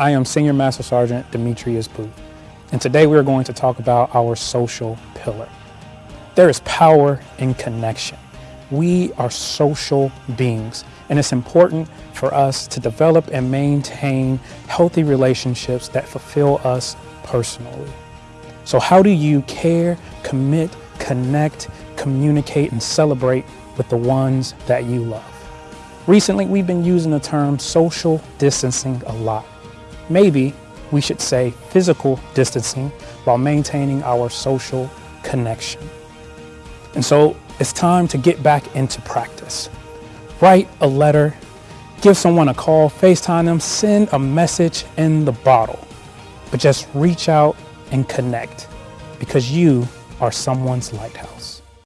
I am Senior Master Sergeant Demetrius Booth, and today we are going to talk about our social pillar. There is power in connection. We are social beings, and it's important for us to develop and maintain healthy relationships that fulfill us personally. So how do you care, commit, connect, communicate, and celebrate with the ones that you love? Recently, we've been using the term social distancing a lot. Maybe we should say physical distancing while maintaining our social connection. And so it's time to get back into practice. Write a letter, give someone a call, FaceTime them, send a message in the bottle. But just reach out and connect because you are someone's lighthouse.